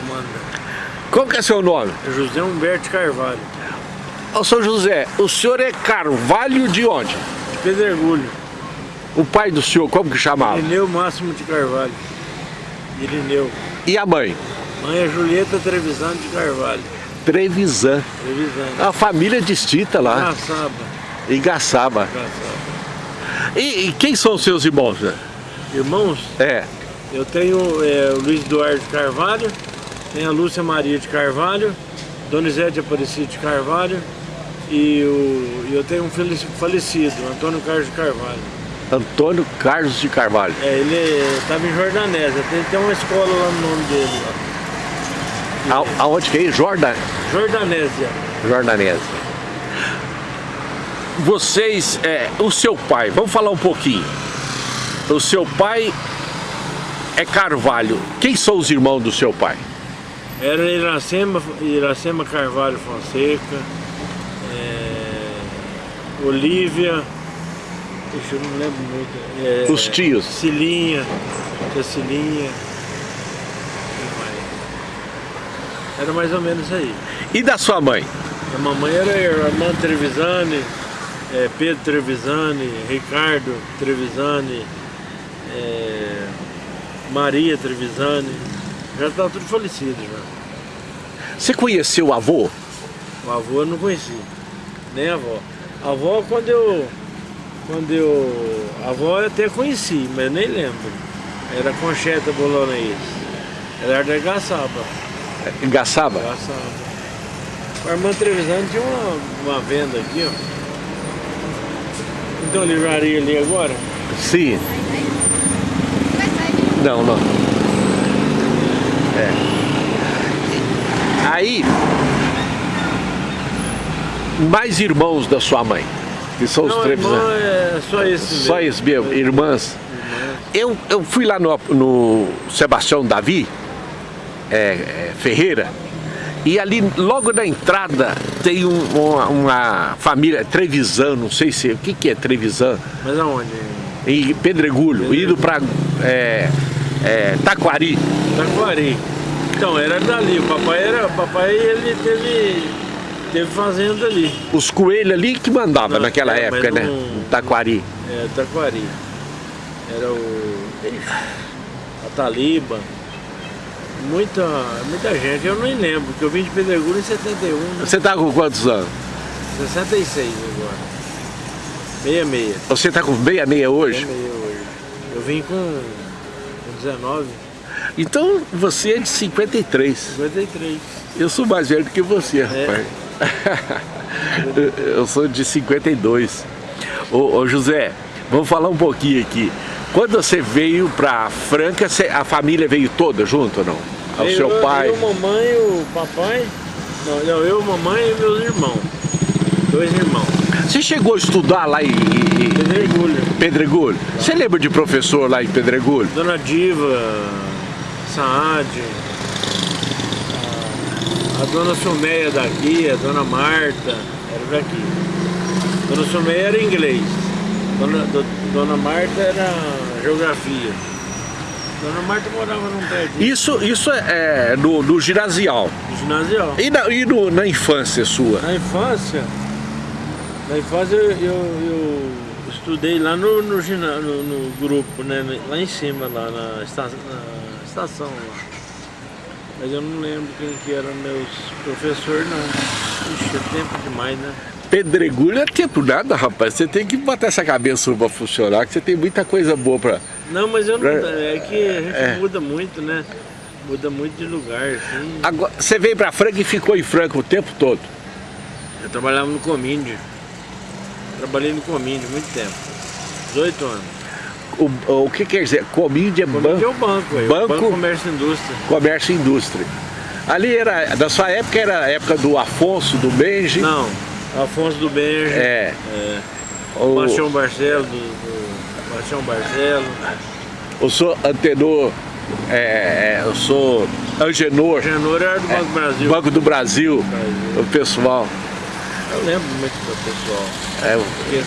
comanda. Qual que é seu nome? José Humberto Carvalho, Ô, seu José, o senhor é Carvalho de onde? de Pedregulho. O pai do senhor, como que chamava? Irineu Máximo de Carvalho. Irineu. E a mãe? Mãe é Julieta Trevisan de Carvalho. Trevisan. Trevisan. A família distinta lá, Caçaba. em Gaçaba. Caçaba. E, e quem são os seus irmãos? né? Irmãos, É, eu tenho é, o Luiz Eduardo Carvalho, tenho a Lúcia Maria de Carvalho, Donizete Aparecido de Carvalho e o, eu tenho um falecido, Antônio Carlos de Carvalho. Antônio Carlos de Carvalho. É, ele estava em Jordanésia, tem, tem uma escola lá no nome dele. Lá. A, aonde que é? Jordan, Jordanésia. Jordanese. Vocês, é, o seu pai, vamos falar um pouquinho. O seu pai é Carvalho. Quem são os irmãos do seu pai? Era Iracema, Iracema Carvalho Fonseca, é, Olívia, Puxa, eu não lembro muito. É, Os tios. Cilinha, tia Cilinha. Era mais ou menos aí. E da sua mãe? A mamãe era Armando Trevisani, é, Pedro Trevisani, Ricardo Trevisani, é, Maria Trevisani. Já estava tudo falecido já. Você conheceu o avô? O avô eu não conheci, nem a avó. A avó quando eu. Quando eu. A avó eu até conheci, mas eu nem lembro. Era Concheta Bolonês. Ela era da Gaçaba. Em Gaçaba? Gaçaba. O Armando Trevisani tinha uma, uma venda aqui, ó. Então livraria ali agora? Sim. Não, não. É. Aí, mais irmãos da sua mãe, que são os Não, Trevisan. irmão é só esse Só isso mesmo, irmãs. Eu, eu fui lá no, no Sebastião Davi é, é, Ferreira e ali logo na entrada tem um- uma, uma família Trevisan, não sei se o que, que é Trevisan, Mas aonde? em Pedregulho, indo para é, é, Taquari. Taquari. Então, era dali. O papai era. O papai ele teve. Teve fazenda ali. Os coelhos ali que mandava Não, naquela é, época, né? não- Taquari. É, Taquari. Era o. A Taliba. Muita, muita gente, eu nem lembro, porque eu vim de Pedregulho em 71, né? Você tá com quantos anos? 66 agora. 66. Você tá com 66 hoje? 66 hoje. Eu vim com, com 19, Então você é de 53. 53. Eu sou mais velho do que você, rapaz. Eu sou de 52. Ô, ô José, vamos falar um pouquinho aqui. Quando você veio pra Franca, a família veio toda junto ou não? O Eu- seu pai? Eu, mamãe, o papai. Não, não, eu, mamãe e meus irmãos. Dois irmãos. Você chegou a estudar lá em, Pedregulho. em Pedregulho? Você lembra de professor lá em Pedregulho? Dona Diva, Saad, a, dona Sumeia daqui, a dona Marta, era daqui. Dona Sumeia era inglês, dona, do- dona Marta era geografia. Dona Marta morava num prédio Isso, isso é, é no, no ginasial. do ginasial. E, na, e no- na infância sua? Na infância, na infância eu, eu, estudei lá no, no, no- no grupo, né? Lá em cima, lá na, esta, na estação lá. Mas eu não lembro quem que eram meus professores não. Ixi, é tempo demais, né? Pedregulho é tempo nada, rapaz. Você tem que botar essa cabeça pra funcionar, que você tem muita coisa boa pra... Não, mas eu não. É. É que a gente É. muda muito, né? Muda muito de lugar, assim. Agora, você veio pra Franca e ficou em Franca o tempo todo. Eu trabalhava no Comíndio. Trabalhei no Comíndio muito tempo. 18 anos. O, o que quer dizer? Comídia, Comíndio é banco, o banco, aí, Banco? Banco Comércio e Indústria. comércio e indústria. Ali era, da sua época era a época do Afonso, do Benji. Não, Afonso do Benjo. É. é, O, Bastião Barcelo, do, do Bastião Barcelo. eu sou antenor, é, é, eu sou Angenor, Genor era do Banco do Brasil. Banco do Brasil, Brasil. o pessoal. Eu lembro muito do pessoal. É, Esqueço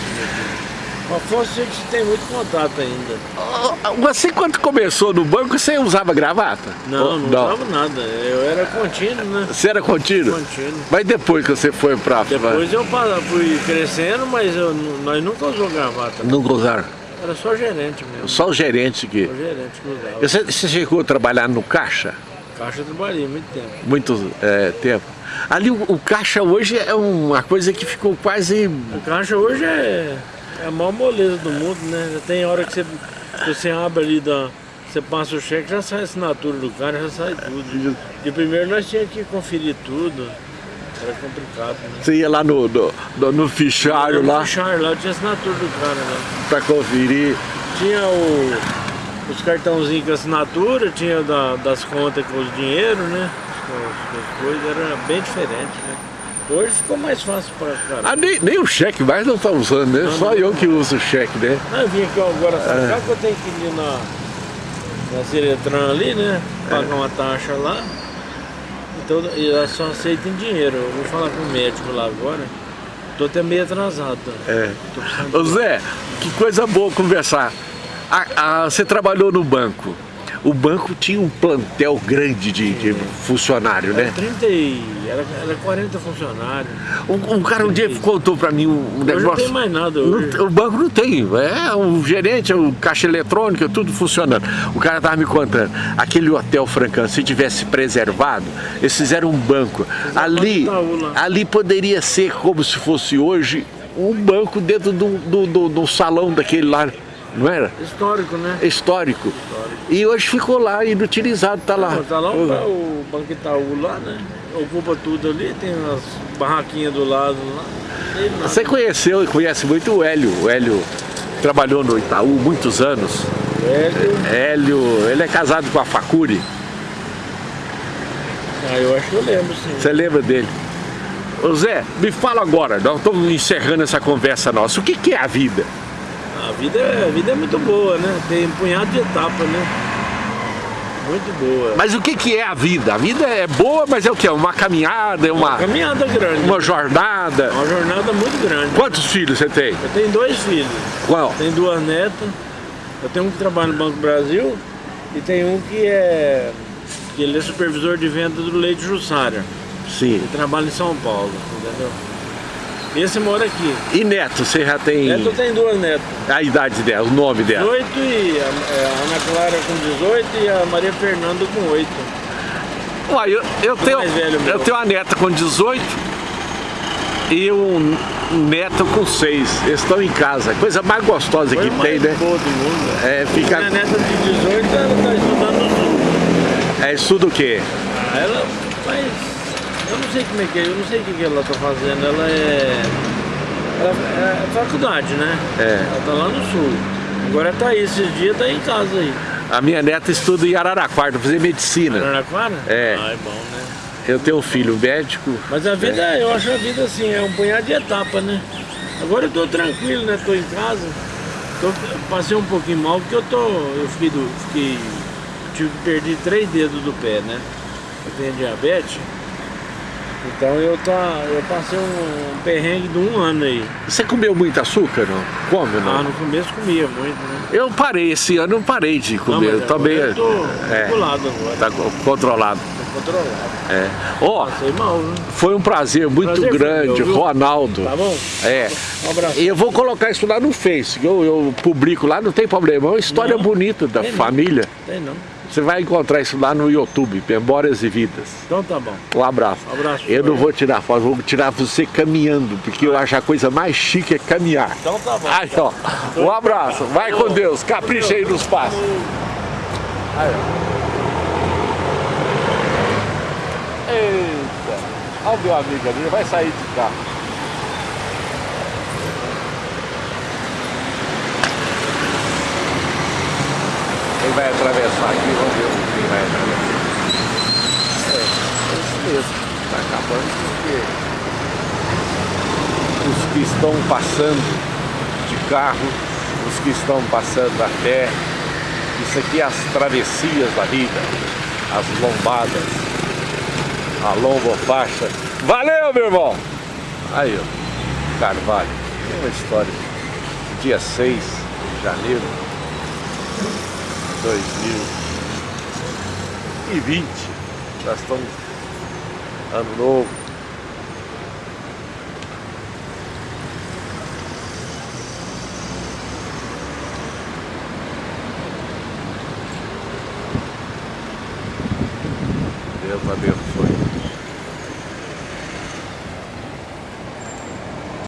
a Afonso a gente tem muito contato ainda. Você quando começou no banco, você usava gravata? Não, não, não, usava nada. Eu era contínuo, né? Você era contínuo? Contínuo. Mas depois que você foi pra... Depois eu fui crescendo, mas eu, nós nunca usamos gravata. Nunca usaram? Era só gerente mesmo. Só o gerente que... Só o gerente que usava. Você, você chegou a trabalhar no caixa? Caixa eu trabalhei muito tempo. Muito é, tempo. Ali o, o, caixa hoje é uma coisa que ficou quase... O caixa hoje é, é a maior moleza do mundo, né? Tem hora que você, você abre ali, da, você passa o cheque, já sai a assinatura do cara, já sai tudo. De primeiro nós tínhamos que conferir tudo. Era complicado, né? Você ia lá no, no, no, no fichário lá? No fichário lá, tinha assinatura do cara né? Pra conferir. Tinha o os cartãozinhos com assinatura, tinha da, das contas com os dinheiro, né? As, coisas, era bem diferente, né? Hoje ficou mais fácil para cara. Ah, nem, nem o cheque mais não está usando, né? Não, Só não, eu que uso o cheque, né? Não, eu vim aqui agora é. cá que eu tenho que ir na, na Ciretran ali, né? Pagar é. uma taxa lá. Então, ela só aceita em dinheiro. Eu vou falar com o médico lá agora. Tô até meio atrasado. É. Ô Zé, que coisa boa conversar. A, a, você trabalhou no banco. O banco tinha um plantel grande de, de funcionário, era né? 30 e... Era, era 40 funcionários. Um, um cara um dia contou para mim um, negócio... não tem mais nada hoje. Não, o banco não tem. É o gerente, o caixa eletrônica, tudo funcionando. O cara tava me contando. Aquele hotel Francan, se tivesse preservado, eles fizeram um banco. Ali, ali poderia ser como se fosse hoje um banco dentro do, do, do, do salão daquele lá não era? Histórico, né? Histórico. Histórico. E hoje ficou lá, inutilizado, tá lá. Está lá o, o Banco Itaú lá, né? Ocupa tudo ali, tem umas barraquinhas do lado lá. Você conheceu e conhece muito o Hélio. O Hélio trabalhou no Itaú muitos anos. Hélio. Hélio, ele é casado com a Facuri. Ah, eu acho que eu lembro, sim. Você lembra dele? Ô Zé, me fala agora, nós estamos encerrando essa conversa nossa. O que, que é a vida? A vida, é, a vida é muito boa, né? Tem um punhado de etapas, né? Muito boa. Mas o que, que é a vida? A vida é boa, mas é o que? Uma caminhada, é uma... Uma caminhada grande. Uma jornada. Uma jornada muito grande. Quantos filhos você tem? Eu tenho dois filhos. Qual? Tenho duas netas. Eu tenho um que trabalha no Banco Brasil e tem um que é... Que ele é supervisor de venda do leite Jussara. Sim. Ele trabalha em São Paulo, entendeu? Esse mora aqui. E neto, você já tem... Neto tem duas netas. A idade dela, o nome dela? 18 e a, é, a Ana Clara com 18 e a Maria Fernanda com 8. Uai, eu, eu, tenho, eu tenho uma neta com 18 e um neto com 6. Eles estão em casa. Coisa mais gostosa Foi que mais tem, né? Boa do mundo. É, fica... Minha neta de 18 ela está estudando Sul. É, estuda o quê? Ah, ela faz eu não sei como é que é, eu não sei o que ela tá fazendo. Ela é. Ela é faculdade, né? É. Ela tá lá no sul. Agora tá aí, esses dias tá em casa aí. A minha neta estuda em Araraquara, pra fazer medicina. Araraquara? É. Ah, é bom, né? Eu tenho um filho médico. Mas a vida, é. eu acho a vida assim, é um punhado de etapa, né? Agora eu tô tranquilo, né? Tô em casa. Tô, passei um pouquinho mal porque eu tô. Eu fiquei, do, fiquei tive perder três dedos do pé, né? Eu tenho diabetes. Então eu, tá, eu passei um, perrengue de um ano aí. Você comeu muito açúcar, não? Come, não? Ah, no começo comia muito, né? Eu parei, esse ano eu parei de comer. Não, eu também. Eu tô é, agora. Tá controlado. Tô controlado. É. Ó, mal, né? Foi um prazer muito prazer grande, meu, Ronaldo. Tá bom? É. Um abraço. E eu vou colocar isso lá no Face, eu, eu publico lá, não tem problema. É uma história não, bonita da família. Não. Tem não. Você vai encontrar isso lá no YouTube, Memórias e Vidas. Então tá bom. Um abraço. Um abraço. Eu não vou tirar foto, vou tirar você caminhando, porque eu acho a coisa mais chique é caminhar. Então tá bom. Aí, ó. Um abraço. Vai com Deus. Capricha aí nos passos. Aí, ó. Eita. Olha o meu amigo ali, vai sair de carro. Vai atravessar aqui, vamos ver quem vai atravessar. É, é isso mesmo. Está acabando porque os que estão passando de carro, os que estão passando a pé, isso aqui é as travessias da vida, as lombadas, a lombofaixa. Valeu, meu irmão! Aí, ó, Carvalho, tem uma história dia 6 de janeiro 2020. Nós estamos ano novo.